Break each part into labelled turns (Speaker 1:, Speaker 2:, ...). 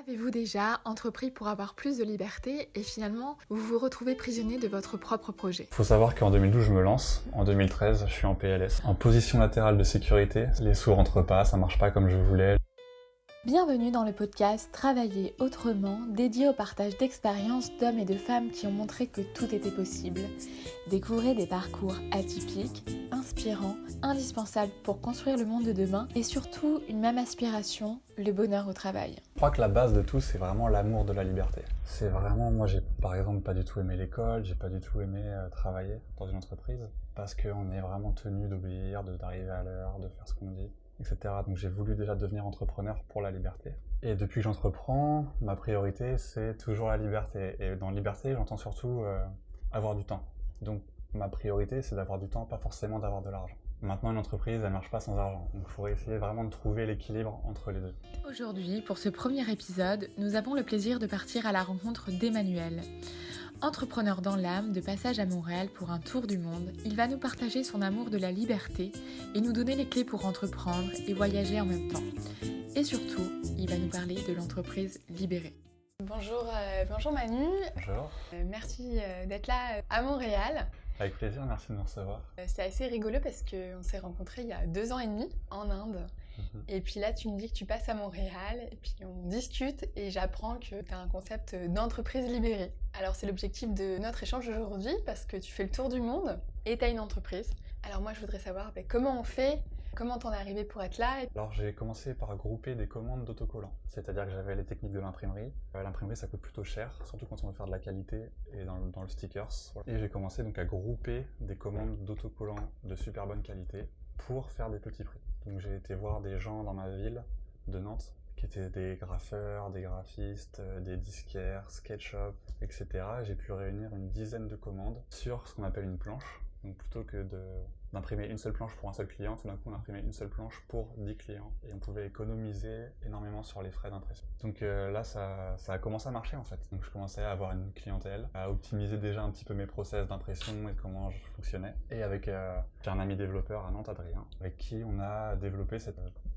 Speaker 1: Avez-vous déjà entrepris pour avoir plus de liberté et finalement vous vous retrouvez prisonnier de votre propre projet?
Speaker 2: Faut savoir qu'en 2012 je me lance, en 2013 je suis en PLS. En position latérale de sécurité, les sous rentrent pas, ça marche pas comme je voulais.
Speaker 1: Bienvenue dans le podcast Travailler autrement, dédié au partage d'expériences d'hommes et de femmes qui ont montré que tout était possible. Découvrez des parcours atypiques, inspirants, indispensables pour construire le monde de demain et surtout une même aspiration, le bonheur au travail.
Speaker 2: Je crois que la base de tout, c'est vraiment l'amour de la liberté. C'est vraiment, moi j'ai par exemple pas du tout aimé l'école, j'ai pas du tout aimé euh, travailler dans une entreprise parce qu'on est vraiment tenu d'obéir, d'arriver à l'heure, de faire ce qu'on dit Donc j'ai voulu déjà devenir entrepreneur pour la liberté. Et depuis que j'entreprends, ma priorité c'est toujours la liberté. Et dans liberté, j'entends surtout euh, avoir du temps. Donc ma priorité c'est d'avoir du temps, pas forcément d'avoir de l'argent. Maintenant, une entreprise, elle marche pas sans argent. Donc, il faudrait essayer vraiment de trouver l'équilibre entre les deux.
Speaker 1: Aujourd'hui, pour ce premier épisode, nous avons le plaisir de partir à la rencontre d'Emmanuel. Entrepreneur dans l'âme, de passage à Montréal pour un tour du monde, il va nous partager son amour de la liberté et nous donner les clés pour entreprendre et voyager en même temps. Et surtout, il va nous parler de l'entreprise libérée. Bonjour, euh, bonjour Manu.
Speaker 2: Bonjour.
Speaker 1: Euh, merci euh, d'être là à Montréal.
Speaker 2: Avec plaisir, merci de me recevoir.
Speaker 1: C'est assez rigolo parce qu'on s'est rencontrés il y a deux ans et demi en Inde. Mhm. Et puis là, tu me dis que tu passes à Montréal, et puis on discute, et j'apprends que tu as un concept d'entreprise libérée. Alors c'est l'objectif de notre échange aujourd'hui, parce que tu fais le tour du monde, et tu as une entreprise. Alors moi, je voudrais savoir ben, comment on fait? Comment t'en es arrivé pour être là?
Speaker 2: Alors j'ai commencé par grouper des commandes d'autocollants. C'est-à-dire que j'avais les techniques de l'imprimerie. Euh, l'imprimerie ça coûte plutôt cher, surtout quand on veut faire de la qualité et dans le, stickers. Et j'ai commencé donc à grouper des commandes d'autocollants de super bonne qualité pour faire des petits prix. Donc j'ai été voir des gens dans ma ville de Nantes qui étaient des graffeurs, des graphistes, euh, des disquaires, SketchUp, etc. J'ai pu réunir une dizaine de commandes sur ce qu'on appelle une planche. Donc plutôt que d'imprimer une seule planche pour un seul client, tout d'un coup on imprimait une seule planche pour 10 clients et on pouvait économiser énormément sur les frais d'impression. Donc euh, là ça, a commencé à marcher en fait. Donc je commençais à avoir une clientèle, à optimiser déjà un petit peu mes process d'impression et comment je fonctionnais. Et avec euh, un ami développeur à Nantes, Adrien, avec qui on a développé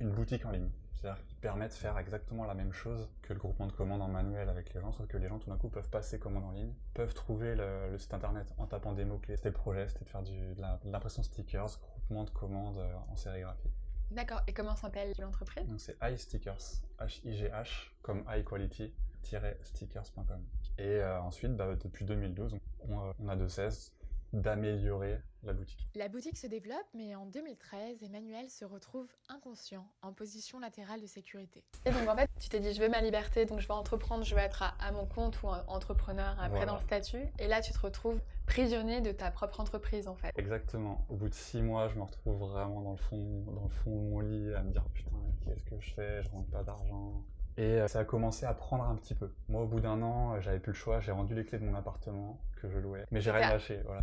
Speaker 2: une boutique en ligne. C'est-à-dire qu'il permet de faire exactement la même chose que le groupement de commandes en manuel avec les gens, sauf que les gens tout d'un coup peuvent passer commande en ligne, peuvent trouver le, site internet en tapant des mots-clés. C'était le projet, c'était de faire du, de l'impression stickers, groupement de commandes euh, en sérigraphie.
Speaker 1: D'accord, et comment s'appelle l'entreprise?
Speaker 2: Donc c'est iStickers, H-I-G-H, comme high quality stickers.com. Et euh, ensuite, bah, depuis 2012, on, on a de cesse d'améliorer la boutique.
Speaker 1: La boutique se développe, mais en 2013, Emmanuel se retrouve inconscient, en position latérale de sécurité. Et donc en fait, tu t'es dit, je veux ma liberté, donc je vais entreprendre, je vais être à, mon compte ou entrepreneur après dans le statut. Et là, tu te retrouves prisonnier de ta propre entreprise en fait.
Speaker 2: Exactement. Au bout de six mois, je me retrouve vraiment dans le fond, dans le fond de mon lit à me dire, putain, qu'est-ce que je fais? Je rentre pas d'argent. Et euh, ça a commencé à prendre un petit peu. Moi, au bout d'un an, euh, j'avais plus le choix. J'ai rendu les clés de mon appartement que je louais. Mais j'ai rien lâché. Voilà.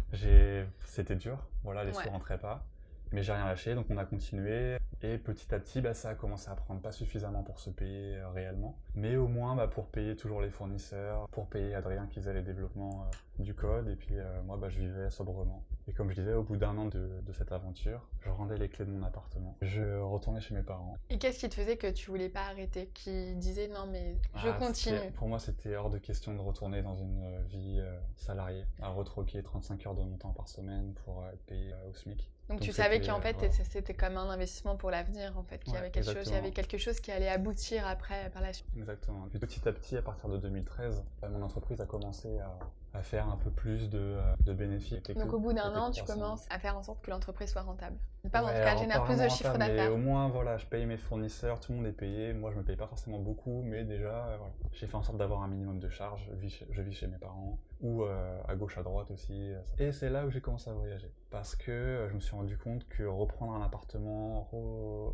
Speaker 2: C'était dur. Voilà, les sous rentraient pas. Mais j'ai rien lâché, donc on a continué. Et petit à petit, bah, ça a commencé à prendre pas suffisamment pour se payer euh, réellement. Mais au moins bah, pour payer toujours les fournisseurs, pour payer Adrien qui faisait les développements du code. Et puis moi, bah, je vivais sobrement. Et comme je disais, au bout d'un an de, cette aventure, je rendais les clés de mon appartement. Je retournais chez mes parents.
Speaker 1: Et qu'est-ce qui te faisait que tu voulais pas arrêter? Qui disait non mais je ah, continue
Speaker 2: Pour moi, c'était hors de question de retourner dans une euh, vie euh, salariée, à retroquer 35 heures de mon temps par semaine pour euh, être payé au SMIC.
Speaker 1: Donc, tu savais qu'en fait c'était comme un investissement pour l'avenir en fait, qu'il y avait quelque chose, il y avait quelque chose qui allait aboutir après par la suite.
Speaker 2: Exactement. Puis petit à petit, à partir de 2013, mon entreprise a commencé à à faire un peu plus de, euh, de bénéfices.
Speaker 1: Donc au bout d'un an, tu commences à faire en sorte que l'entreprise soit rentable. Pas en tout cas génère plus de chiffre d'affaires.
Speaker 2: Au moins, voilà, je paye mes fournisseurs, tout le monde est payé. Moi, je me paye pas forcément beaucoup, mais déjà, euh, voilà. j'ai fait en sorte d'avoir un minimum de charges. Je vis chez, je vis chez mes parents ou euh, à gauche, à droite aussi. Et c'est là où j'ai commencé à voyager. Parce que je me suis rendu compte que reprendre un appartement,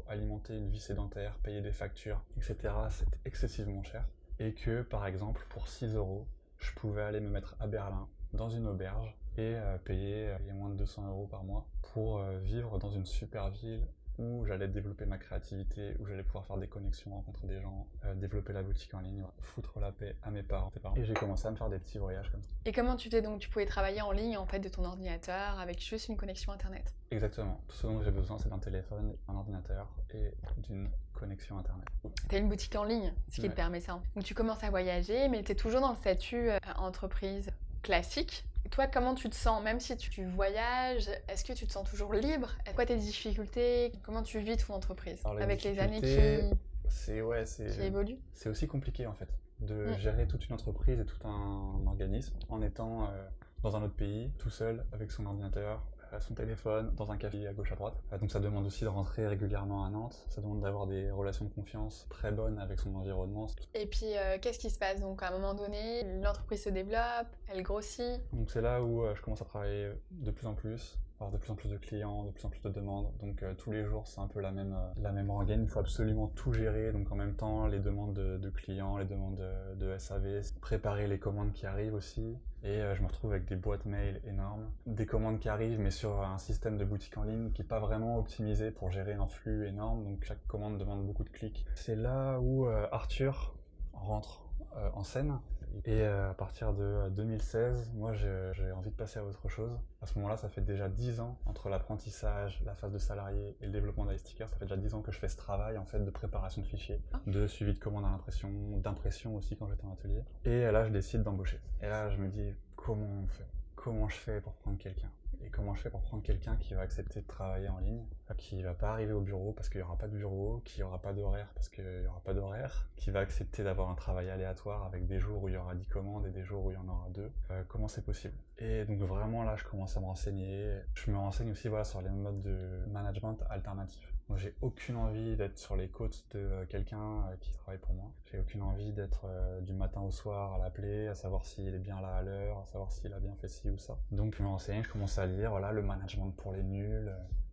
Speaker 2: alimenter une vie sédentaire, payer des factures, etc., c'était excessivement cher. Et que, par exemple, pour 6 euros, je pouvais aller me mettre à Berlin, dans une auberge, et euh, payer euh, moins de 200 euros par mois pour euh, vivre dans une super ville où j'allais développer ma créativité, où j'allais pouvoir faire des connexions, rencontrer des gens, euh, développer la boutique en ligne, foutre la paix à mes parents. Et j'ai commencé à me faire des petits voyages comme ça.
Speaker 1: Et comment tu fais donc Tu pouvais travailler en ligne en fait de ton ordinateur avec juste une connexion internet?
Speaker 2: Exactement. Tout ce dont j'ai besoin, c'est d'un téléphone, un ordinateur et d'une connexion internet.
Speaker 1: Tu as une boutique en ligne, ce qui te permet ça. Donc tu commences à voyager, mais tu es toujours dans le statut euh, entreprise classique. Toi, comment tu te sens Même si tu, voyages, est-ce que tu te sens toujours libre? Quoi tes difficultés? Comment tu vis ton entreprise? Avec les années qui,
Speaker 2: c'est, ouais,
Speaker 1: évoluent?
Speaker 2: C'est aussi compliqué en fait de mm. gérer toute une entreprise et tout un organisme en étant euh, dans un autre pays, tout seul, avec son ordinateur, son téléphone, dans un café à gauche à droite. Euh, donc ça demande aussi de rentrer régulièrement à Nantes, ça demande d'avoir des relations de confiance très bonnes avec son environnement.
Speaker 1: Et puis euh, qu'est-ce qui se passe? Donc à un moment donné, l'entreprise se développe, elle grossit.
Speaker 2: Donc c'est là où euh, je commence à travailler de plus en plus, avoir de plus en plus de clients, de plus en plus de demandes. Donc tous les jours, c'est un peu la même, la même rengaine. Il faut absolument tout gérer. Donc en même temps, les demandes de, clients, les demandes de, SAV, préparer les commandes qui arrivent aussi. Et euh, je me retrouve avec des boîtes mail énormes, des commandes qui arrivent, mais sur un système de boutique en ligne qui n'est pas vraiment optimisé pour gérer un flux énorme, donc chaque commande demande beaucoup de clics. C'est là où euh, Arthur rentre euh, en scène et euh, à partir de 2016, euh, moi j'ai envie de passer à autre chose. À ce moment-là, ça fait déjà 10 ans entre l'apprentissage, la phase de salarié et le développement stickers. Ça fait déjà 10 ans que je fais ce travail en fait de préparation de fichiers, ah. de suivi de commandes à l'impression, d'impression aussi quand j'étais en atelier. Et là, je décide d'embaucher. Et là, je me dis comment on fait? Comment je fais pour prendre quelqu'un? Et comment je fais pour prendre quelqu'un qui va accepter de travailler en ligne, qui va pas arriver au bureau parce qu'il n'y aura pas de bureau, qui aura pas d'horaire parce qu'il n'y aura pas d'horaire, qui va accepter d'avoir un travail aléatoire avec des jours où il y aura 10 commandes et des jours où il y en aura 2. Euh, comment c'est possible? Et donc vraiment là, je commence à me renseigner. Je me renseigne aussi voilà, sur les modes de management alternatifs. Moi, j'ai aucune envie d'être sur les côtes de euh, quelqu'un euh, qui travaille pour moi. J'ai aucune envie d'être du matin au soir à l'appeler, à savoir s'il est bien là à l'heure, à savoir s'il a bien fait ci ou ça. Donc je me renseigne, je commence à lire, voilà, le management pour les nuls,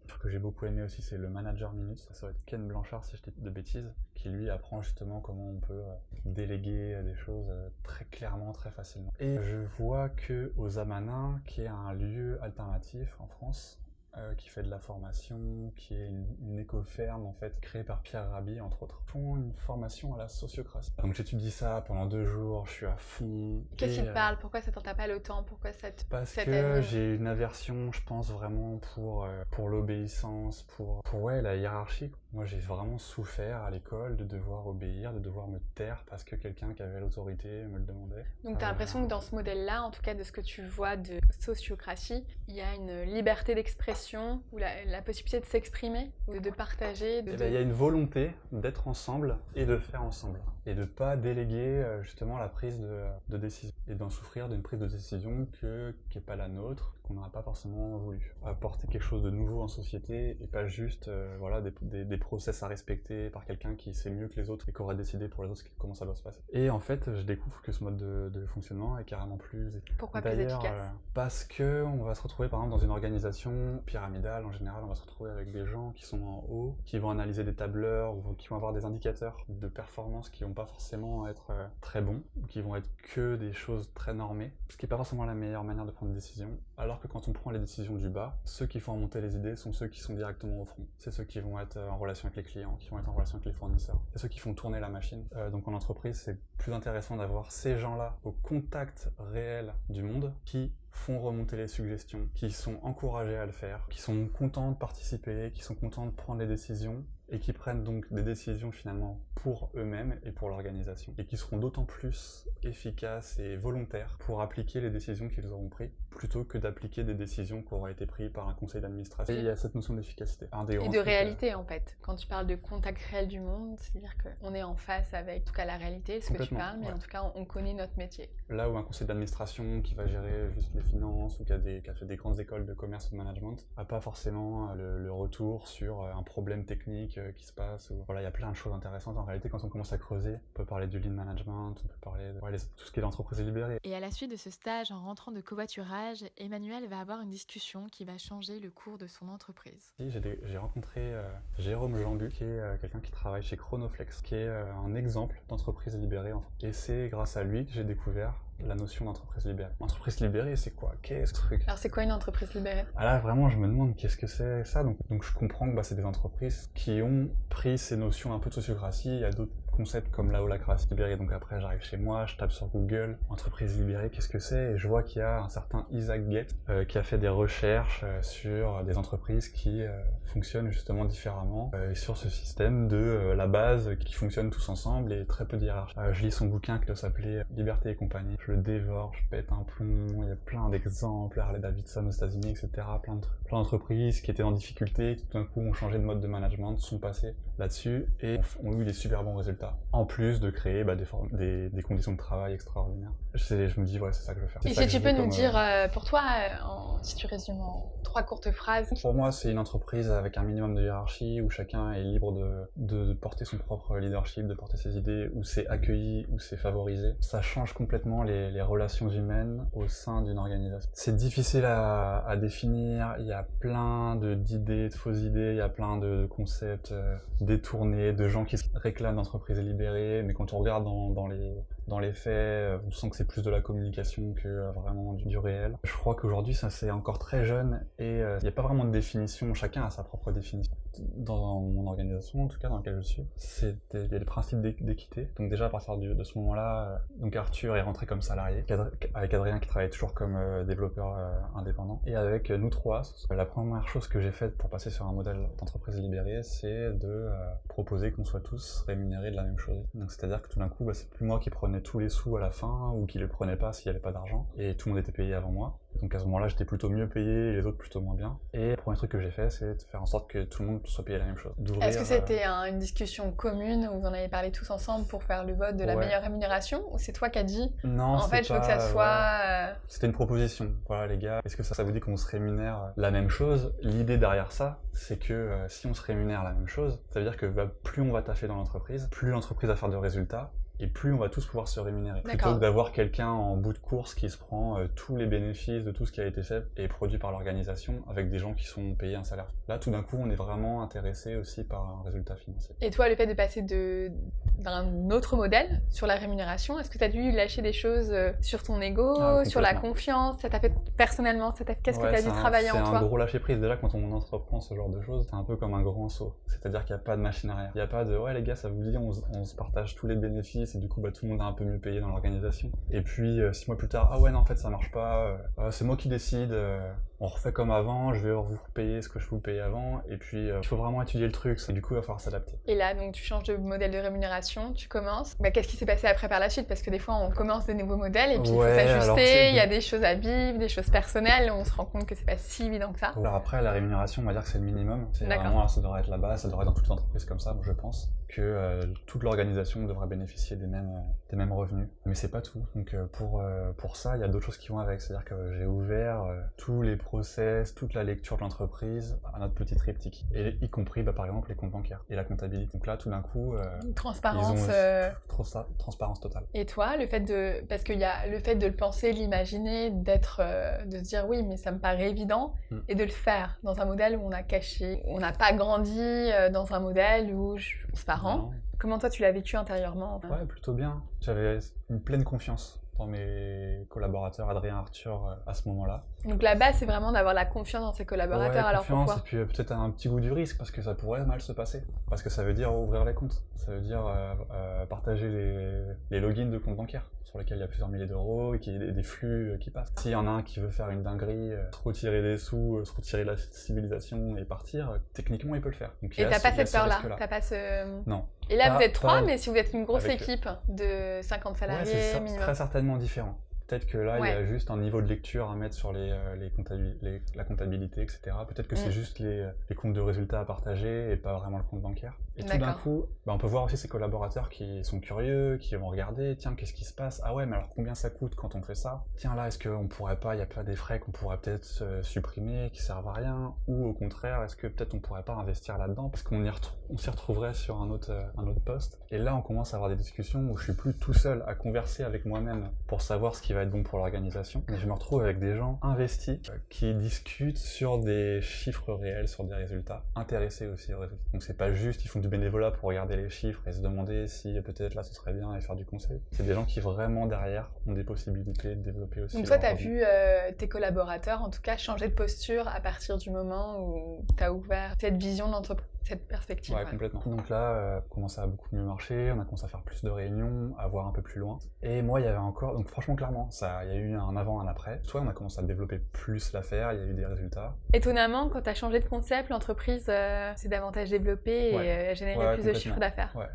Speaker 2: ce que j'ai beaucoup aimé aussi, c'est le Manager Minute. Ça, va être Ken Blanchard, si je dis de bêtises, qui lui apprend justement comment on peut euh, déléguer des choses euh, très clairement, très facilement. Et je vois que aux Amanins, qui est un lieu alternatif en France, euh, qui fait de la formation, qui est une, éco-ferme en fait créée par Pierre Rabhi entre autres, font une formation à la sociocratie. Donc j'étudie ça pendant deux jours, je suis à fond.
Speaker 1: Qu'est-ce qui te parle? Pourquoi ça t'entend pas le temps? Pourquoi ça te
Speaker 2: Parce que j'ai une aversion, je pense vraiment pour euh, pour l'obéissance, pour pour ouais la hiérarchie. Moi, j'ai vraiment souffert à l'école de devoir obéir, de devoir me taire parce que quelqu'un qui avait l'autorité me le demandait.
Speaker 1: Donc, tu as l'impression que dans ce modèle-là, en tout cas de ce que tu vois de sociocratie, il y a une liberté d'expression ou la, possibilité de s'exprimer, ou de partager. De,
Speaker 2: eh ben, il y a une volonté d'être ensemble et de faire ensemble. Et de ne pas déléguer euh, justement la prise de, décision. Et d'en souffrir d'une prise de décision que, qui n'est pas la nôtre, qu'on n'aurait pas forcément voulu. Apporter quelque chose de nouveau en société et pas juste euh, voilà, des, des, process à respecter par quelqu'un qui sait mieux que les autres et qui aura décidé pour les autres comment ça doit se passer. Et en fait, je découvre que ce mode de, fonctionnement est carrément plus
Speaker 1: Pourquoi plus efficace? euh,
Speaker 2: Parce que on va se retrouver par exemple dans une organisation pyramidale en général, on va se retrouver avec des gens qui sont en haut, qui vont analyser des tableurs ou qui vont avoir des indicateurs de performance qui vont pas forcément être euh, très bons, qui vont être que des choses très normées, ce qui n'est pas forcément la meilleure manière de prendre des décisions. Alors que quand on prend les décisions du bas, ceux qui font remonter les idées sont ceux qui sont directement au front. C'est ceux qui vont être euh, en relation avec les clients, qui vont être en relation avec les fournisseurs. C'est ceux qui font tourner la machine. Euh, donc en entreprise, c'est plus intéressant d'avoir ces gens-là au contact réel du monde qui font remonter les suggestions, qui sont encouragés à le faire, qui sont contents de participer, qui sont contents de prendre les décisions et qui prennent donc des décisions finalement pour eux-mêmes et pour l'organisation et qui seront d'autant plus efficaces et volontaires pour appliquer les décisions qu'ils auront prises plutôt que d'appliquer des décisions qui auraient été prises par un conseil d'administration. il y a cette notion d'efficacité.
Speaker 1: Et de réalité en fait. Quand tu parles de contact réel du monde, c'est-à-dire qu'on est en face avec en tout cas la réalité, ce que tu parles, mais en tout cas on connaît notre métier.
Speaker 2: Là où un conseil d'administration qui va gérer juste les finances ou qui a, des, fait des grandes écoles de commerce ou de management n'a pas forcément le, le retour sur un problème technique euh, qui se passe. Voilà, il y a plein de choses intéressantes en réalité quand on commence à creuser. On peut parler du lean management, on peut parler de tout ce qui est l'entreprise libérée.
Speaker 1: Et à la suite de ce stage en rentrant de covoiturage, Emmanuel va avoir une discussion qui va changer le cours de son entreprise.
Speaker 2: J'ai rencontré euh, Jérôme Jambu, qui est euh, quelqu'un qui travaille chez Chronoflex, qui est un exemple d'entreprise libérée. Et c'est grâce à lui que j'ai découvert la notion d'entreprise libérée. Entreprise libérée, c'est quoi? Qu'est-ce que ce truc?
Speaker 1: Alors c'est quoi une entreprise libérée?
Speaker 2: Ah Là, vraiment, je me demande qu'est-ce que c'est ça. Donc, donc je comprends que bah, c'est des entreprises qui ont pris ces notions un peu de sociocratie. Il y a d'autres concepts comme la holacratie libérée. Donc après, j'arrive chez moi, je tape sur Google, entreprise libérée, qu'est-ce que c'est? Et je vois qu'il y a un certain Isaac Gates euh, qui a fait des recherches euh, sur des entreprises qui euh, fonctionnent justement différemment et sur ce système de la base qui fonctionne tous ensemble et très peu de hiérarchie. je lis son bouquin qui doit s'appeler Liberté et compagnie. Je le dévore, je pète un plomb, il y a plein d'exemples, Harley Davidson aux États-Unis, etc. Plein de plein d'entreprises qui étaient en difficulté, qui tout d'un coup ont changé de mode de management, sont passés là-dessus et ont eu des super bons résultats. En plus de créer bah, des, des, conditions de travail extraordinaires. Je, me dis, ouais, c'est ça que je veux faire.
Speaker 1: Et si tu peux nous dire, euh, euh, pour toi, euh, si tu résumes en trois courtes phrases
Speaker 2: Pour moi, c'est une entreprise avec un minimum de hiérarchie où chacun est libre de, de, porter son propre leadership, de porter ses idées, où c'est accueilli, où c'est favorisé. Ça change complètement les, les relations humaines au sein d'une organisation. C'est difficile à, à définir, il y a plein d'idées, de, fausses idées, il y a plein de, concepts euh, détournés, de gens qui se réclament d'entreprises libérées, mais quand on regarde dans, dans les, dans les faits, euh, on sent que c'est plus de la communication que euh, vraiment du, réel. Je crois qu'aujourd'hui, ça c'est encore très jeune et il n'y a pas vraiment de définition, chacun a sa propre définition. Dans mon organisation, en tout cas dans laquelle je suis, a le principe d'équité. Donc déjà à partir de ce moment-là, donc Arthur est rentré comme salarié, avec Adrien qui travaille toujours comme développeur indépendant, et avec nous trois, la première chose que j'ai faite pour passer sur un modèle d'entreprise libérée, c'est de euh, proposer qu'on soit tous rémunérés de la même chose. Donc c'est-à-dire que tout d'un coup, bah, c'est plus moi qui prenais tous les sous à la fin ou qui les prenais pas s'il n'y avait pas d'argent, et tout le monde était payé avant moi. Donc à ce moment-là, j'étais plutôt mieux payé et les autres plutôt moins bien. Et le premier truc que j'ai fait, c'est de faire en sorte que tout le monde soit payé la même chose.
Speaker 1: Est-ce que c'était une discussion commune où vous en avez parlé tous ensemble pour faire le vote de la meilleure rémunération Ou c'est toi qui as dit
Speaker 2: Non,
Speaker 1: en fait, je veux que ça soit.
Speaker 2: Euh, c'était une proposition. Voilà, les gars, est-ce que ça, ça vous dit qu'on se rémunère la même chose? L'idée derrière ça, c'est que euh, si on se rémunère la même chose, ça veut dire que bah, plus on va taffer dans l'entreprise, plus l'entreprise va faire de résultats, et plus on va tous pouvoir se rémunérer. Plutôt que d'avoir quelqu'un en bout de course qui se prend euh, tous les bénéfices de tout ce qui a été fait et produit par l'organisation avec des gens qui sont payés un salaire. Là, tout d'un coup, on est vraiment intéressé aussi par un résultat financier.
Speaker 1: Et toi, le fait de passer d'un autre modèle sur la rémunération, est-ce que tu as dû lâcher des choses euh, sur ton ego, ah, sur la confiance? Ça t'a fait personnellement Qu'est-ce que tu as dû travailler en toi?
Speaker 2: C'est un gros lâcher prise. Déjà, quand on entreprend ce genre de choses, c'est un peu comme un grand saut. C'est-à-dire qu'il n'y a pas de machine arrière. Il n'y a pas de ouais, les gars, ça vous dit, on se partage tous les bénéfices et du coup bah, tout le monde est un peu mieux payé dans l'organisation. Et puis euh, six mois plus tard, ah ouais non en fait ça marche pas, euh, euh, c'est moi qui décide, on refait comme avant, je vais vous payer ce que je vous payais avant, et puis il faut vraiment étudier le truc, du coup il va falloir s'adapter.
Speaker 1: Et là donc tu changes de modèle de rémunération, tu commences, bah, qu'est-ce qui s'est passé après par la suite? Parce que des fois on commence des nouveaux modèles et puis il faut s'ajuster, il y a des choses à vivre, des choses personnelles, on se rend compte que c'est pas si évident que ça.
Speaker 2: Alors après la rémunération on va dire que c'est le minimum, c'est vraiment ça devrait être la base, ça devrait être dans toute entreprise comme ça, je pense que euh, toute l'organisation devrait bénéficier des mêmes, euh, des mêmes revenus. Mais c'est pas tout. Donc euh, pour, pour ça, il y a d'autres choses qui vont avec. C'est-à-dire que j'ai ouvert tous les process, toute la lecture de l'entreprise à notre petit triptyque. Et y compris, bah, par exemple, les comptes bancaires et la comptabilité. Donc là, tout d'un coup...
Speaker 1: transparence.
Speaker 2: Trop ça, transparence totale.
Speaker 1: Et toi, le fait de... Parce qu'il y a le fait de le penser, l'imaginer, d'être... de se dire oui, mais ça me paraît évident, hmm. et de le faire dans un modèle où on a caché, on n'a pas grandi dans un modèle où on se Comment toi tu l'as vécu intérieurement
Speaker 2: Ouais, plutôt bien. J'avais une pleine confiance dans mes collaborateurs, Adrien, Arthur, euh, à ce moment-là.
Speaker 1: Donc la base, c'est vraiment d'avoir la confiance dans ses collaborateurs.
Speaker 2: Ouais,
Speaker 1: alors
Speaker 2: confiance, et puis euh, peut-être un petit goût du risque, parce que ça pourrait mal se passer. Parce que ça veut dire ouvrir les comptes, ça veut dire euh, partager les, les, logins de comptes bancaires sur lesquels il y a plusieurs milliers d'euros et qu'il y ait des, flux qui passent. S'il y en a un qui veut faire une dinguerie, se retirer des sous, se retirer de la civilisation et partir, techniquement, il peut le faire.
Speaker 1: Donc, et t'as pas cette peur-là pas ce...
Speaker 2: Non.
Speaker 1: Et là, vous êtes trois, mais si vous êtes une grosse équipe de 50 salariés,
Speaker 2: c'est très certainement différent. Peut-être que là, il y a juste un niveau de lecture à mettre sur les, euh, les, la comptabilité, etc. Peut-être que c'est mm. juste les, les, comptes de résultats à partager et pas vraiment le compte bancaire. Et tout d'un coup, bah, on peut voir aussi ces collaborateurs qui sont curieux, qui vont regarder, tiens, qu'est-ce qui se passe? Ah ouais, mais alors combien ça coûte quand on fait ça? Tiens, là, est-ce qu'on pourrait pas, il y a pas des frais qu'on pourrait peut-être euh, supprimer, qui servent à rien? Ou au contraire, est-ce que peut-être on pourrait pas investir là-dedans? Parce qu'on s'y retrouverait sur un autre, euh, un autre poste. Et là, on commence à avoir des discussions où je suis plus tout seul à converser avec moi-même pour savoir ce qui va va être bon pour l'organisation. Mais je me retrouve avec des gens investis euh, qui discutent sur des chiffres réels, sur des résultats, intéressés aussi aux résultats. Donc c'est pas juste, ils font du bénévolat pour regarder les chiffres et se demander si peut-être là ce serait bien et faire du conseil. C'est des gens qui vraiment derrière ont des possibilités de développer aussi.
Speaker 1: Donc toi, tu as vu euh, tes collaborateurs en tout cas changer de posture à partir du moment où tu as ouvert cette vision de l'entreprise cette perspective.
Speaker 2: Ouais, complètement. Donc là, euh, commençait à beaucoup mieux marcher, on a commencé à faire plus de réunions, à voir un peu plus loin. Et moi, il y avait encore, donc franchement, clairement, ça, il y a eu un avant, un après. Soit on a commencé à développer plus l'affaire, il y a eu des résultats.
Speaker 1: Étonnamment, quand tu as changé de concept, l'entreprise euh, s'est davantage développée et euh, a généré plus de chiffre d'affaires.
Speaker 2: Ouais.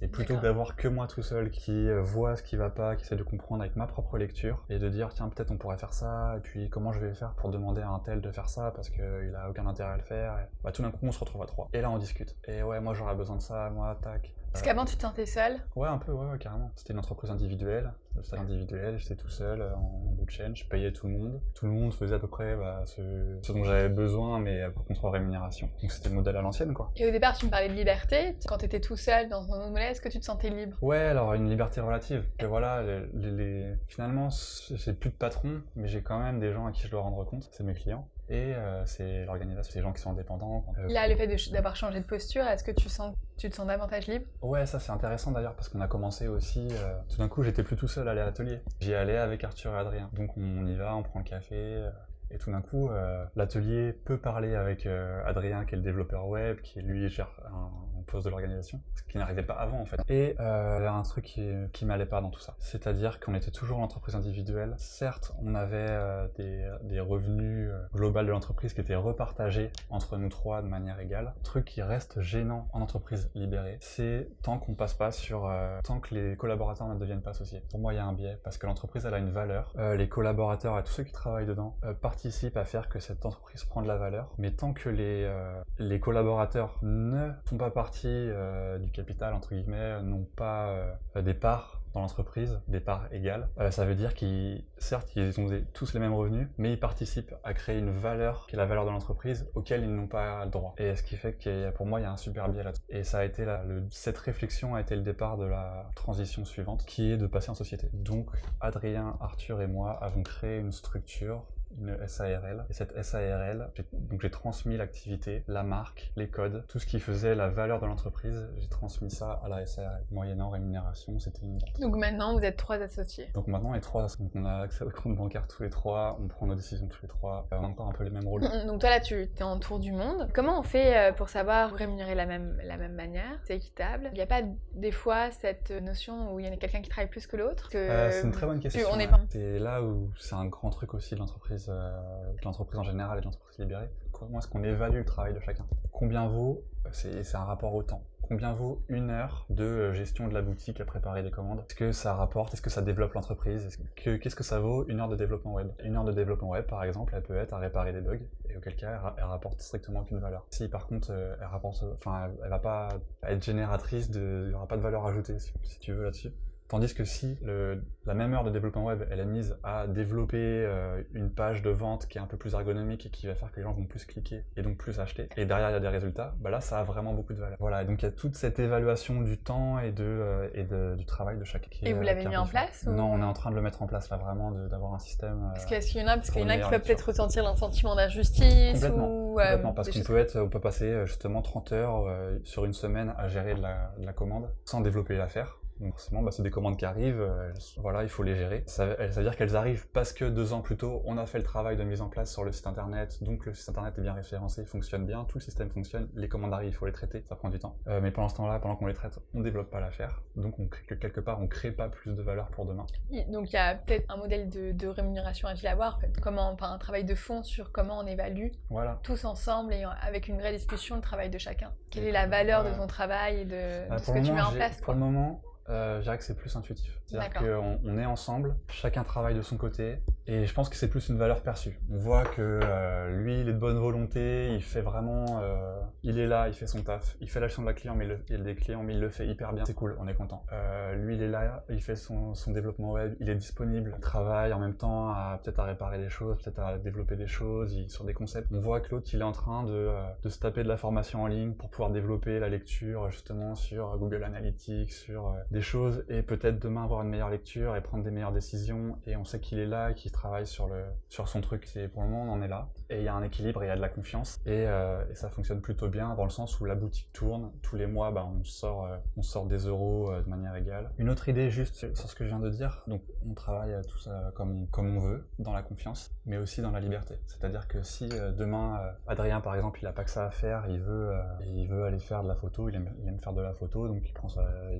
Speaker 2: Et plutôt que d'avoir que moi tout seul qui euh, voit ce qui va pas, qui essaie de comprendre avec ma propre lecture et de dire tiens peut-être on pourrait faire ça et puis comment je vais faire pour demander à un tel de faire ça parce qu'il a aucun intérêt à le faire. bah, tout d'un coup on se retrouve à trois. Et là on discute. Et ouais moi j'aurais besoin de ça, moi tac.
Speaker 1: Parce qu'avant tu te sentais seul
Speaker 2: Ouais un peu ouais, carrément. C'était une entreprise individuelle, c'était individuel, j'étais tout seul euh, en bout de chaîne, je payais tout le monde. Tout le monde faisait à peu près bah, ce, ce, dont j'avais besoin mais par contre en rémunération. Donc c'était le modèle à l'ancienne quoi.
Speaker 1: Et au départ tu me parlais de liberté, quand tu étais tout seul dans ton modèle, est-ce que tu te sentais libre?
Speaker 2: Ouais alors une liberté relative. Que voilà, les, les... finalement j'ai plus de patron mais j'ai quand même des gens à qui je dois rendre compte, c'est mes clients et euh, c'est l'organisation, c'est les gens qui sont indépendants.
Speaker 1: Euh, Là, le fait d'avoir changé de posture, est-ce que tu, sens, tu te sens davantage libre?
Speaker 2: Ouais, ça c'est intéressant d'ailleurs parce qu'on a commencé aussi. Euh, tout d'un coup, j'étais plus tout seul à aller à l'atelier. J'y allais avec Arthur et Adrien. Donc on y va, on prend le café. Et tout d'un coup, l'atelier peut parler avec Adrien, qui est le développeur web, qui lui gère un, de l'organisation, ce qui n'arrivait pas avant en fait. Et euh, y a un truc qui, qui m'allait pas dans tout ça. C'est-à-dire qu'on était toujours l'entreprise individuelle. Certes, on avait euh, des, des, revenus euh, globaux de l'entreprise qui étaient repartagés entre nous trois de manière égale. Le truc qui reste gênant en entreprise libérée, c'est tant qu'on passe pas sur... Euh, tant que les collaborateurs ne deviennent pas associés. Pour moi, il y a un biais, parce que l'entreprise, elle a une valeur. Les collaborateurs et tous ceux qui travaillent dedans participent à faire que cette entreprise prend de la valeur. Mais tant que les, les collaborateurs ne font pas partie euh, du capital, entre guillemets, n'ont pas euh, des parts dans l'entreprise, des parts égales. Euh, ça veut dire qu'ils, certes, ils ont tous les mêmes revenus, mais ils participent à créer une valeur qui est la valeur de l'entreprise auquel ils n'ont pas le droit. Et ce qui fait que pour moi, il y a un super biais là-dessus. Et ça a été là, le, cette réflexion a été le départ de la transition suivante, qui est de passer en société. Donc, Adrien, Arthur et moi avons créé une structure une SARL. Et cette SARL, donc j'ai transmis l'activité, la marque, les codes, tout ce qui faisait la valeur de l'entreprise, j'ai transmis ça à la SARL. Moyennant rémunération, c'était une
Speaker 1: Donc maintenant, vous êtes trois associés.
Speaker 2: Donc maintenant, on est trois Donc on a accès au compte bancaire tous les trois, on prend nos décisions tous les trois, on a encore un peu les mêmes rôles.
Speaker 1: Donc toi là, tu es en tour du monde. Comment on fait euh, pour savoir rémunérer la même, la même manière? C'est équitable Il n'y a pas des fois cette notion où il y a quelqu'un qui travaille plus que l'autre?
Speaker 2: Euh, C'est une très bonne question. C'est là où c'est un grand truc aussi de l'entreprise euh, de l'entreprise en général et de l'entreprise libérée, comment est-ce qu'on évalue le travail de chacun? Combien vaut, c'est un rapport au temps, combien vaut une heure de euh, gestion de la boutique à préparer des commandes? Est-ce que ça rapporte? Est-ce que ça développe l'entreprise? Qu'est-ce que ça vaut une heure de développement web? Une heure de développement web, par exemple, elle peut être à réparer des bugs, et auquel cas, elle, rapporte strictement aucune valeur. Si par contre, euh, elle rapporte, enfin, elle, va pas être génératrice il n'y aura pas de valeur ajoutée, si tu veux, là-dessus. Tandis que si le, la même heure de développement web, elle est mise à développer euh, une page de vente qui est un peu plus ergonomique et qui va faire que les gens vont plus cliquer et donc plus acheter, et derrière il y a des résultats, bah là ça a vraiment beaucoup de valeur. Voilà, et donc il y a toute cette évaluation du temps et, de, euh, et de, du travail de chacun.
Speaker 1: Et vous l'avez mis en place
Speaker 2: Non, on est en train de le mettre en place là, vraiment, d'avoir un système.
Speaker 1: Euh, parce qu'il y en a, parce qu'il y en a qui peuvent peut-être ressentir un sentiment d'injustice.
Speaker 2: Ou, complètement parce qu'on peut, être, on peut passer justement 30 heures sur une semaine à gérer de la, de la commande sans développer l'affaire. Donc forcément, bah, c'est des commandes qui arrivent, euh, voilà, il faut les gérer. Ça, veut dire qu'elles arrivent parce que deux ans plus tôt, on a fait le travail de mise en place sur le site internet, donc le site internet est bien référencé, il fonctionne bien, tout le système fonctionne, les commandes arrivent, il faut les traiter, ça prend du temps. Euh, mais pendant ce temps-là, pendant qu'on les traite, on développe pas l'affaire, donc on crée, quelque part, on crée pas plus de valeur pour demain.
Speaker 1: Donc il y a peut-être un modèle de, rémunération agile à avoir, en fait. comment, enfin, un travail de fond sur comment on évalue
Speaker 2: voilà.
Speaker 1: tous ensemble et avec une vraie discussion le travail de chacun. Quelle est la valeur de ton travail et de,
Speaker 2: bah,
Speaker 1: ce que tu mets en place
Speaker 2: Pour le moment, euh, je dirais que c'est plus intuitif. C'est-à-dire qu'on on est ensemble, chacun travaille de son côté, et je pense que c'est plus une valeur perçue. On voit que euh, lui, il est de bonne volonté, il fait vraiment, euh, il est là, il fait son taf, il fait l'action de la client, mais il, le, des clients, mais il le fait hyper bien. C'est cool, on est content. Euh, lui, il est là, il fait son, son, développement web, il est disponible, il travaille en même temps à peut-être à réparer des choses, peut-être à développer des choses, il, sur des concepts. On voit que l'autre, il est en train de, de se taper de la formation en ligne pour pouvoir développer la lecture justement sur Google Analytics, sur des choses et peut-être demain avoir une meilleure lecture et prendre des meilleures décisions. Et on sait qu'il est là, qu'il travaille sur, le, sur son truc. Et pour le moment, on en est là. Et il y a un équilibre et il y a de la confiance. Et, euh, et, ça fonctionne plutôt bien dans le sens où la boutique tourne. Tous les mois, bah, on, sort, euh, on sort des euros euh, de manière égale. Une autre idée juste sur ce que je viens de dire. Donc, on travaille tout ça comme, comme on veut, dans la confiance, mais aussi dans la liberté. C'est-à-dire que si demain, Adrien, par exemple, il n'a pas que ça à faire, il veut, il veut aller faire de la photo, il aime, il aime faire de la photo, donc il prend,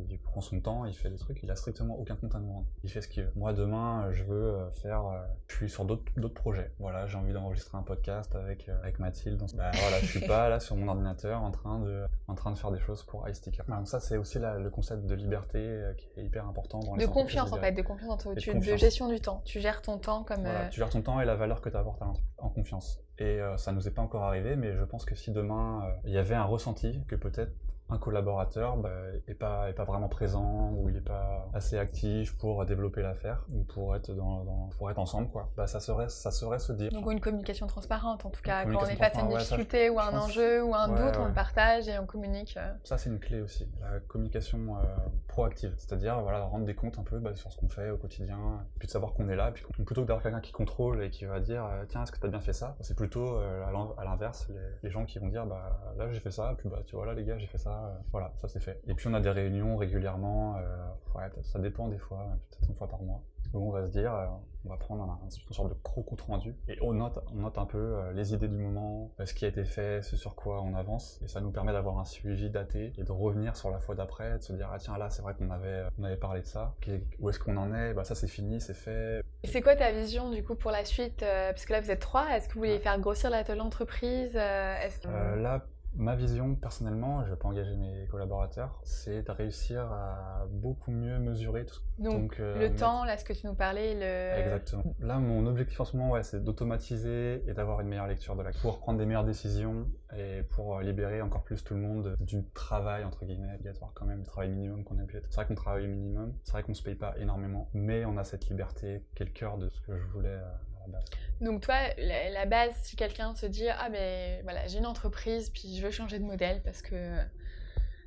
Speaker 2: il prend son temps, il fait des trucs, il a strictement aucun compte à nous rendre. Il fait ce qu'il veut. Moi, demain, je veux faire, je suis sur d'autres projets. Voilà, j'ai envie d'enregistrer un podcast avec, avec Mathilde. Bah, voilà, je suis pas là sur mon ordinateur en train de, en train de faire des choses pour iSticker. donc ça, c'est aussi le concept de liberté euh, qui est hyper important dans
Speaker 1: les De confiance en fait, de confiance en toi, de, gestion du temps. Tu gères ton temps comme.
Speaker 2: Voilà, tu gères ton temps et la valeur que tu apportes en confiance. Et euh, ça nous est pas encore arrivé, mais je pense que si demain euh, il y avait un ressenti que peut-être un collaborateur bah, est, pas, est pas vraiment présent ou il n'est pas assez actif pour développer l'affaire ou pour être, dans, pour être ensemble, quoi. Bah, ça, serait, ça serait se dire.
Speaker 1: Donc une communication transparente, en tout cas, quand on est face à une difficulté ou un enjeu ou un doute, on le partage et on communique. Euh.
Speaker 2: Ça, c'est une clé aussi, la communication euh, proactive, c'est-à-dire voilà, rendre des comptes un peu bah, sur ce qu'on fait au quotidien, puis de savoir qu'on est là, puis plutôt que d'avoir quelqu'un qui contrôle et qui va dire euh, tiens, est-ce que tu as bien fait ça? C'est plutôt à l'inverse, les, les, gens qui vont dire bah là j'ai fait ça, puis bah tu vois là les gars j'ai fait ça, euh, voilà, ça c'est fait. Et puis on a des réunions régulièrement, euh, ça dépend des fois, peut-être une fois par mois, où on va se dire, euh, on va prendre une sorte de gros compte rendu, et on note, on note un peu les idées du moment, ce qui a été fait, ce sur quoi on avance, et ça nous permet d'avoir un suivi daté, et de revenir sur la fois d'après, de se dire, ah tiens là c'est vrai qu'on avait, on avait parlé de ça, où est-ce qu'on en est, bah ça c'est fini, c'est fait.
Speaker 1: C'est quoi ta vision du coup pour la suite Parce que là vous êtes trois, est-ce que vous voulez faire grossir l'entreprise
Speaker 2: Là, Ma vision, personnellement, je vais pas engager mes collaborateurs, c'est de réussir à beaucoup mieux mesurer tout
Speaker 1: Donc, Donc euh, le temps, là, ce que tu nous parlais, le...
Speaker 2: Exactement. Là, mon objectif en ce moment, ouais, c'est d'automatiser et d'avoir une meilleure lecture de la pour prendre des meilleures décisions et pour euh, libérer encore plus tout le monde du travail, entre guillemets, obligatoire quand même, du travail minimum qu'on a pu être. C'est vrai qu'on travaille minimum, c'est vrai qu'on se paye pas énormément, mais on a cette liberté le cœur de ce que je voulais euh,
Speaker 1: donc toi, la, base, si quelqu'un se dit ah ben voilà j'ai une entreprise puis je veux changer de modèle parce que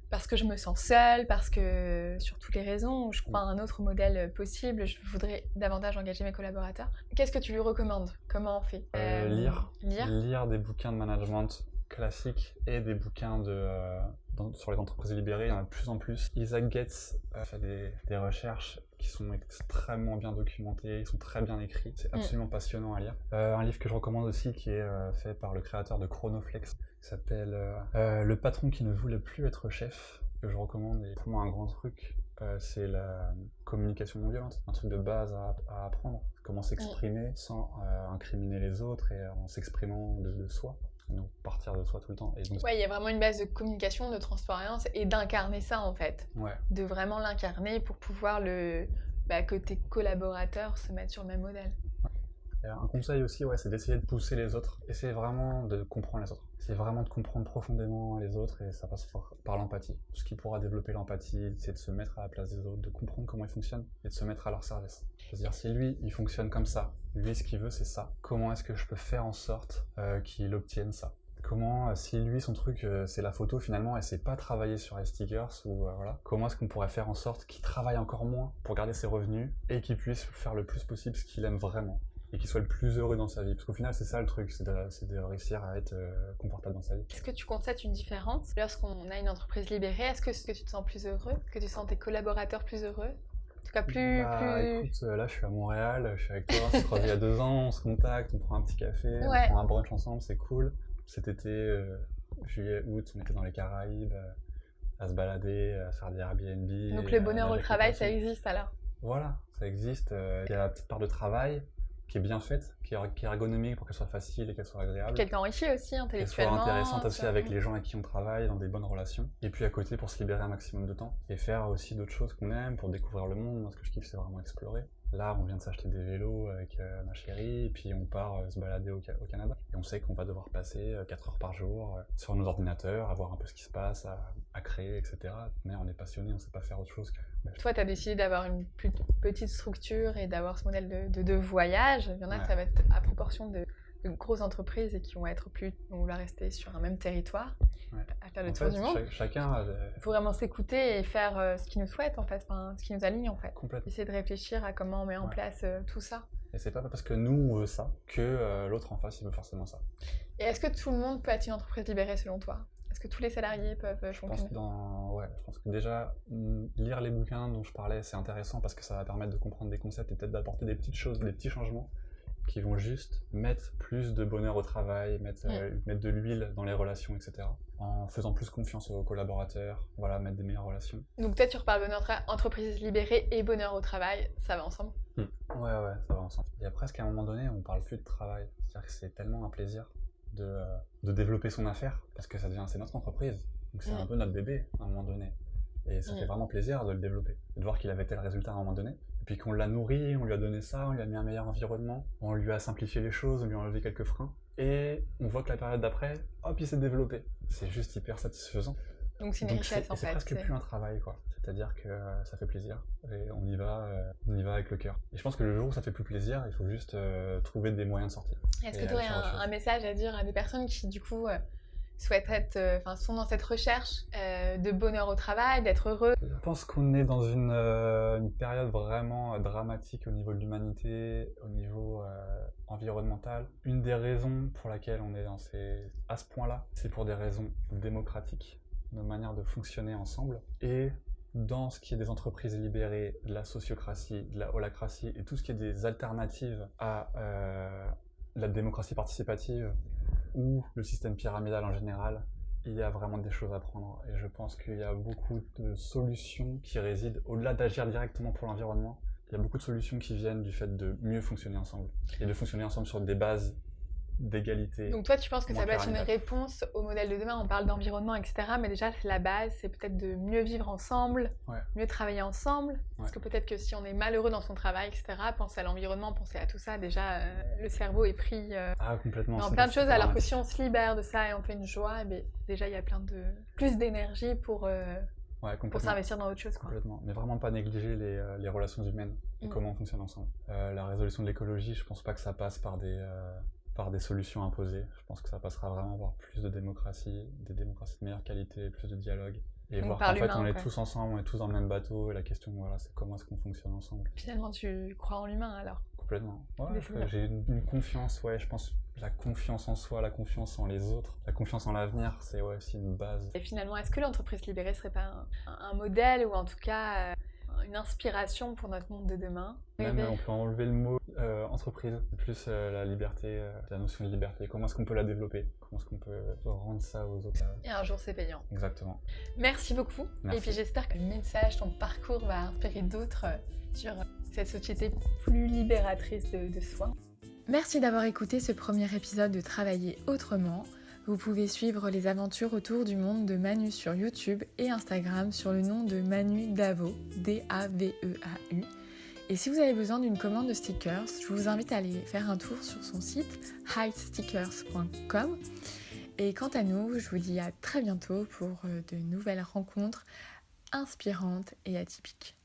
Speaker 1: parce que je me sens seule, parce que sur toutes les raisons, je crois à un autre modèle possible, je voudrais davantage engager mes collaborateurs. Qu'est-ce que tu lui recommandes? Comment on fait?
Speaker 2: Euh, lire, lire, lire des bouquins de management classiques et des bouquins de euh, sur les entreprises libérées, il y en a de plus en plus. Isaac Getz a fait des, recherches qui sont extrêmement bien documentées, ils sont très bien écrits, c'est mm. absolument passionnant à lire. Euh, un livre que je recommande aussi qui est euh, fait par le créateur de Chronoflex, qui s'appelle euh, Le patron qui ne voulait plus être chef, que je recommande, et pour moi un grand truc, c'est la communication non violente, un truc de base à, apprendre, comment s'exprimer mm. sans incriminer les autres et en s'exprimant de soi nous partir de soi tout le temps.
Speaker 1: Et Ouais, il y a vraiment une base de communication, de transparence et d'incarner ça en fait.
Speaker 2: Ouais.
Speaker 1: De vraiment l'incarner pour pouvoir le, bah, que tes collaborateurs se mettent sur le même modèle.
Speaker 2: Un conseil aussi, ouais, c'est d'essayer de pousser les autres. Essayer vraiment de comprendre les autres. C'est vraiment de comprendre profondément les autres et ça passe par, l'empathie. Ce qui pourra développer l'empathie, c'est de se mettre à la place des autres, de comprendre comment ils fonctionnent et de se mettre à leur service. C'est-à-dire si lui, il fonctionne comme ça, lui, ce qu'il veut, c'est ça. Comment est-ce que je peux faire en sorte euh, qu'il obtienne ça? Comment, euh, si lui, son truc, euh, c'est la photo finalement, et c'est pas travailler sur les stickers, ou voilà, comment est-ce qu'on pourrait faire en sorte qu'il travaille encore moins pour garder ses revenus et qu'il puisse faire le plus possible ce qu'il aime vraiment? Et qu'il soit le plus heureux dans sa vie. Parce qu'au final, c'est ça le truc, c'est de, réussir à être confortable dans sa vie.
Speaker 1: Est-ce que tu constates une différence lorsqu'on a une entreprise libérée? Est-ce que, est -ce que tu te sens plus heureux? Est-ce que tu sens tes collaborateurs plus heureux? En tout cas, plus.
Speaker 2: Bah, écoute, euh, là, je suis à Montréal, je suis avec toi, on s'est croisé il y a deux ans, on se contacte, on prend un petit café, on prend un brunch ensemble, c'est cool. Cet été, euh, juillet, août, on était dans les Caraïbes, euh, à se balader, à faire des Airbnb.
Speaker 1: Donc, le bonheur au travail, ça existe alors?
Speaker 2: Voilà, ça existe. Il y a la petite part de travail, qui est bien faite, qui est, ergonomique pour qu'elle soit facile et qu'elle soit agréable.
Speaker 1: Qu'elle t'enrichit aussi intellectuellement.
Speaker 2: Qu'elle soit intéressante aussi avec les gens avec qui on travaille, dans des bonnes relations. Et puis à côté pour se libérer un maximum de temps et faire aussi d'autres choses qu'on aime pour découvrir le monde. Moi, ce que je kiffe, c'est vraiment explorer. Là, on vient de s'acheter des vélos avec euh, ma chérie, et puis on part euh, se balader au, Canada. Et on sait qu'on va devoir passer 4 euh, heures par jour sur nos ordinateurs, à voir un peu ce qui se passe, à, créer, etc. Mais on est passionné, on ne sait pas faire autre chose que.
Speaker 1: Toi, tu as décidé d'avoir une plus petite structure et d'avoir ce modèle de, de, voyage. Il y en a ça va être à proportion de grosses entreprises et qui vont être plus, vont vouloir rester sur un même territoire, à faire le
Speaker 2: En
Speaker 1: tour
Speaker 2: fait,
Speaker 1: du monde.
Speaker 2: cha- chacun a
Speaker 1: faut vraiment s'écouter et faire euh, ce qui nous souhaite en fait, enfin, ce qui nous aligne en fait.
Speaker 2: complètement.
Speaker 1: Essayer de réfléchir à comment on met en
Speaker 2: Ouais.
Speaker 1: place euh, tout ça.
Speaker 2: Et c'est pas parce que nous on veut ça que euh, l'autre en face il veut forcément ça.
Speaker 1: Et est-ce que tout le monde peut être une entreprise libérée selon toi? Est-ce que tous les salariés peuvent
Speaker 2: Je pense
Speaker 1: fonctionner?
Speaker 2: que dans, ouais, je pense que déjà mm, lire les bouquins dont je parlais c'est intéressant parce que ça va permettre de comprendre des concepts et peut-être d'apporter des petites choses, des petits changements qui vont juste mettre plus de bonheur au travail, mettre, euh, mettre de l'huile dans les relations, etc. En faisant plus confiance aux collaborateurs, voilà, mettre des meilleures relations.
Speaker 1: Donc peut-être tu reparles bonheur entreprise libérée et bonheur au travail, ça va ensemble?
Speaker 2: Ouais, ouais, ça va ensemble. Il y a presque à un moment donné, on parle plus de travail. C'est-à-dire que c'est tellement un plaisir de, euh, de développer son affaire, parce que ça devient, c'est notre entreprise. Donc c'est un peu notre bébé à un moment donné. Et ça fait vraiment plaisir de le développer. De voir qu'il avait tel résultat à un moment donné. Et puis qu'on l'a nourri, on lui a donné ça, on lui a mis un meilleur environnement, on lui a simplifié les choses, on lui a enlevé quelques freins. Et on voit que la période d'après, hop, il s'est développé. C'est juste hyper satisfaisant.
Speaker 1: Donc c'est une richesse en
Speaker 2: et c'est
Speaker 1: fait.
Speaker 2: presque
Speaker 1: c'est-
Speaker 2: plus un travail, quoi. C'est-à-dire que euh, ça fait plaisir et on y va, euh, on y va avec le cœur. Et je pense que le jour où ça fait plus plaisir, il faut juste euh, trouver des moyens de sortir.
Speaker 1: Est-ce que tu aurais un message à dire à des personnes qui du coup euh, souhaitent être, euh, enfin sont dans cette recherche euh, de bonheur au travail, d'être heureux
Speaker 2: Je pense qu'on est dans une, euh, période vraiment dramatique au niveau de l'humanité, au niveau environnemental. Une des raisons pour laquelle on est dans ces, à ce point-là, c'est pour des raisons démocratiques, nos manières de fonctionner ensemble. Et dans ce qui est des entreprises libérées, de la sociocratie, de la holacratie et tout ce qui est des alternatives à la démocratie participative ou le système pyramidal en général, il y a vraiment des choses à prendre. Et je pense qu'il y a beaucoup de solutions qui résident, au-delà d'agir directement pour l'environnement, il y a beaucoup de solutions qui viennent du fait de mieux fonctionner ensemble. Et de fonctionner ensemble sur des bases d'égalité.
Speaker 1: Donc toi tu penses que ça peut être une réponse au modèle de demain On parle d'environnement, etc. Mais déjà c'est la base, c'est peut-être de mieux vivre ensemble,
Speaker 2: Ouais.
Speaker 1: mieux travailler ensemble. Parce que peut-être que si on est malheureux dans son travail, etc. Penser à l'environnement, penser à tout ça, déjà euh, le cerveau est pris euh,
Speaker 2: Ah, complètement.
Speaker 1: dans plein de choses. Alors que si on se libère de ça et on fait une joie, eh déjà il y a plein de plus d'énergie pour euh,
Speaker 2: Ouais,
Speaker 1: pour s'investir dans autre chose. Quoi.
Speaker 2: Complètement. Mais vraiment pas négliger les, euh, les relations humaines et
Speaker 1: Mm.
Speaker 2: comment on fonctionne ensemble. Euh, la résolution de l'écologie, je pense pas que ça passe par des, euh, par des solutions imposées. Je pense que ça passera vraiment par plus de démocratie, des démocraties de meilleure qualité, plus de dialogue. Et
Speaker 1: Donc
Speaker 2: voir qu'en fait on est
Speaker 1: quoi.
Speaker 2: tous ensemble, on est tous dans le même bateau. Et la question, voilà, c'est comment est-ce qu'on fonctionne ensemble?
Speaker 1: Finalement tu crois en l'humain alors?
Speaker 2: Complètement. Ouais, j'ai une, une confiance, ouais, je pense la confiance en soi, la confiance en les autres, la confiance en l'avenir, c'est ouais, aussi une base.
Speaker 1: Et finalement, est-ce que l'entreprise libérée serait pas un, un modèle ou en tout cas euh, une inspiration pour notre monde de demain
Speaker 2: Même on peut enlever le mot euh, entreprise, plus euh, la liberté, euh, la notion de liberté. Comment est-ce qu'on peut la développer? Comment est-ce qu'on peut rendre ça aux autres?
Speaker 1: Et un jour, c'est payant.
Speaker 2: Exactement.
Speaker 1: Merci beaucoup.
Speaker 2: Merci.
Speaker 1: Et puis j'espère que le message, ton parcours va inspirer d'autres sur cette société plus libératrice de, de soi. Merci d'avoir écouté ce premier épisode de Travailler autrement. Vous pouvez suivre les aventures autour du monde de Manu sur YouTube et Instagram sur le nom de Manu Davo, D-A-V-E-A-U. Et si vous avez besoin d'une commande de stickers, je vous invite à aller faire un tour sur son site heightstickers.com. Et quant à nous, je vous dis à très bientôt pour euh, de nouvelles rencontres inspirantes et atypiques.